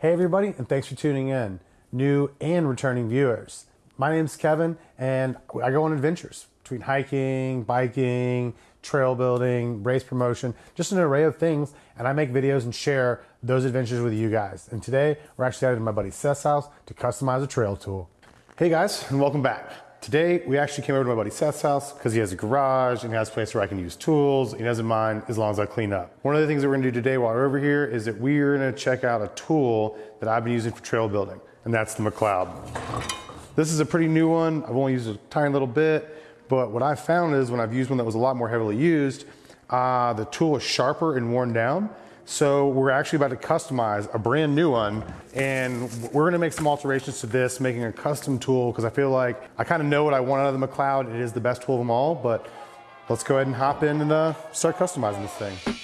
Hey, everybody, and thanks for tuning in, new and returning viewers. My name's Kevin, and I go on adventures between hiking, biking, trail building, race promotion, just an array of things. And I make videos and share those adventures with you guys. And today, we're actually at my buddy Seth's house to customize a trail tool. Hey guys, and welcome back. Today, we actually came over to my buddy Seth's house because he has a garage and he has a place where I can use tools. He doesn't mind as long as I clean up. One of the things that we're gonna do today while we're over here is that we're gonna check out a tool that I've been using for trail building, and that's the McLeod. This is a pretty new one. I've only used a tiny little bit, but what I found is when I've used one that was a lot more heavily used, uh, the tool is sharper and worn down. So we're actually about to customize a brand new one and we're gonna make some alterations to this, making a custom tool because I feel like I kind of know what I want out of the McLeod. It is the best tool of them all, but let's go ahead and hop in and uh, start customizing this thing.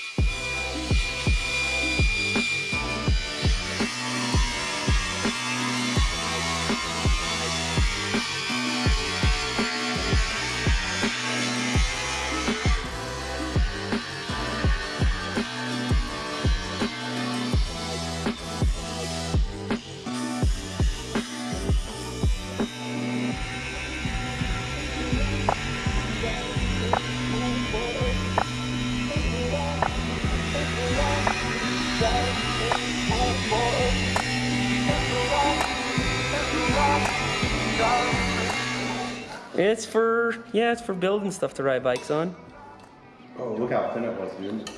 It's for, yeah, it's for building stuff to ride bikes on. Oh, look how thin it was, dude.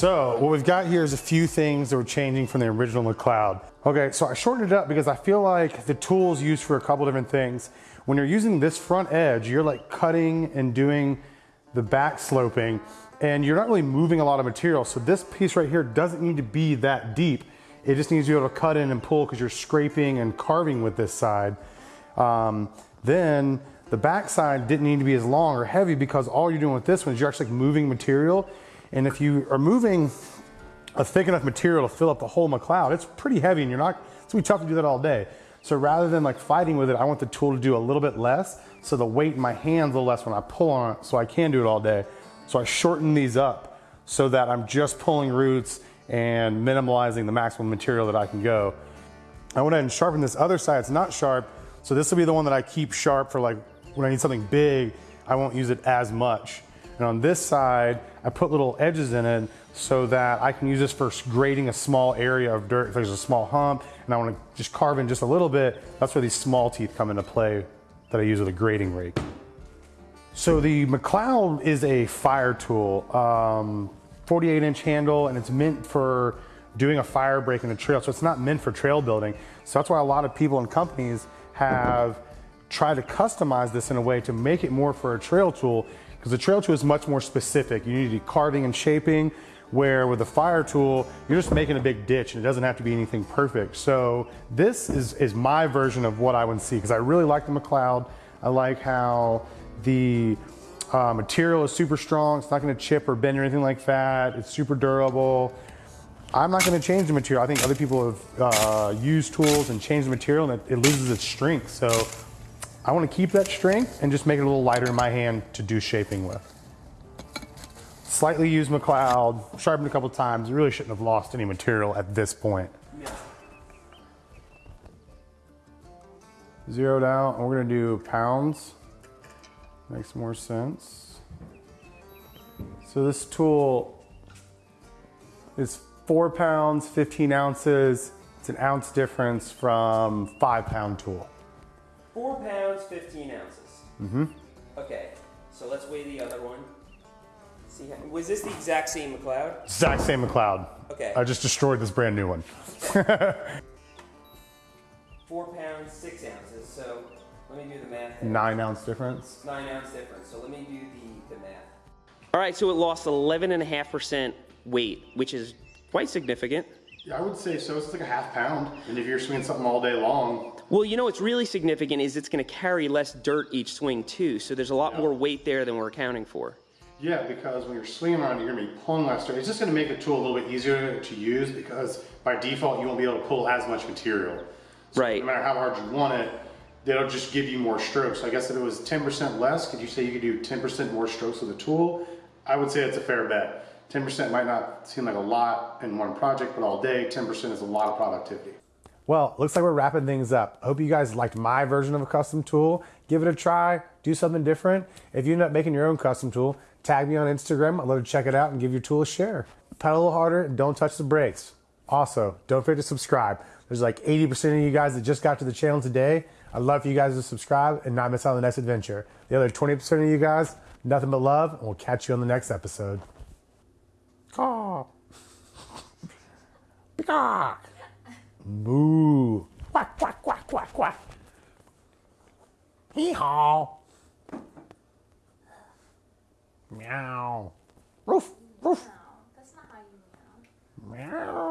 So what we've got here is a few things that were changing from the original McLeod. Okay, so I shortened it up because I feel like the tool's used for a couple different things. When you're using this front edge, you're like cutting and doing the back sloping and you're not really moving a lot of material. So this piece right here doesn't need to be that deep. It just needs to be able to cut in and pull because you're scraping and carving with this side. Um, then the back side didn't need to be as long or heavy because all you're doing with this one is you're actually moving material and if you are moving a thick enough material to fill up the whole McLeod, it's pretty heavy and you're not, it's gonna be tough to do that all day. So rather than like fighting with it, I want the tool to do a little bit less. So the weight in my hands a little less when I pull on it so I can do it all day. So I shorten these up so that I'm just pulling roots and minimalizing the maximum material that I can go. I went ahead and sharpen this other side. It's not sharp. So this will be the one that I keep sharp for like when I need something big, I won't use it as much. And on this side, I put little edges in it so that I can use this for grading a small area of dirt. If there's a small hump and I want to just carve in just a little bit, that's where these small teeth come into play that I use with a grading rake. So the McLeod is a fire tool, um, 48 inch handle, and it's meant for doing a fire break in the trail. So it's not meant for trail building. So that's why a lot of people and companies have tried to customize this in a way to make it more for a trail tool because the trail tool is much more specific. You need to do carving and shaping, where with a fire tool, you're just making a big ditch and it doesn't have to be anything perfect. So this is, is my version of what I would see because I really like the McLeod. I like how the uh, material is super strong. It's not gonna chip or bend or anything like that. It's super durable. I'm not gonna change the material. I think other people have uh, used tools and changed the material and it, it loses its strength. So I want to keep that strength and just make it a little lighter in my hand to do shaping with. Slightly used McLeod, sharpened a couple times. Really shouldn't have lost any material at this point. Yeah. Zeroed out, and we're gonna do pounds. Makes more sense. So this tool is four pounds, 15 ounces. It's an ounce difference from five pound tool. Four pounds, 15 ounces. Mm-hmm. Okay, so let's weigh the other one. See, how, was this the exact same McLeod? Exact same McLeod. Okay. I just destroyed this brand new one. four pounds, six ounces. So let me do the math. there. Nine ounce difference. Nine ounce difference. So let me do the, the math. All right, so it lost 11.5% weight, which is quite significant. Yeah, I would say so. It's like a half pound. And if you're swinging something all day long, Well, you know what's really significant is it's going to carry less dirt each swing too. So there's a lot more weight there than we're accounting for. yeah, because when you're swinging around, you're gonna be pulling less dirt. It's just gonna make the tool a little bit easier to use because by default, you won't be able to pull as much material. So Right. No matter how hard you want it, that'll just give you more strokes. So I guess if it was 10% less, could you say you could do 10% more strokes with the tool? I would say it's a fair bet. 10% might not seem like a lot in one project, but all day, 10% is a lot of productivity. Well, looks like we're wrapping things up. Hope you guys liked my version of a custom tool. Give it a try, do something different. If you end up making your own custom tool, tag me on Instagram. I'd love to check it out and give your tool a share. Pedal a little harder and don't touch the brakes. Also, don't forget to subscribe. There's like 80% of you guys that just got to the channel today. I'd love for you guys to subscribe and not miss out on the next adventure. The other 20% of you guys, nothing but love, and we'll catch you on the next episode. Caw. Peacock. Moo. Quack, quack, quack, quack, quack. Hee haw. Meow. Roof, roof. No, that's not how you meow. Meow.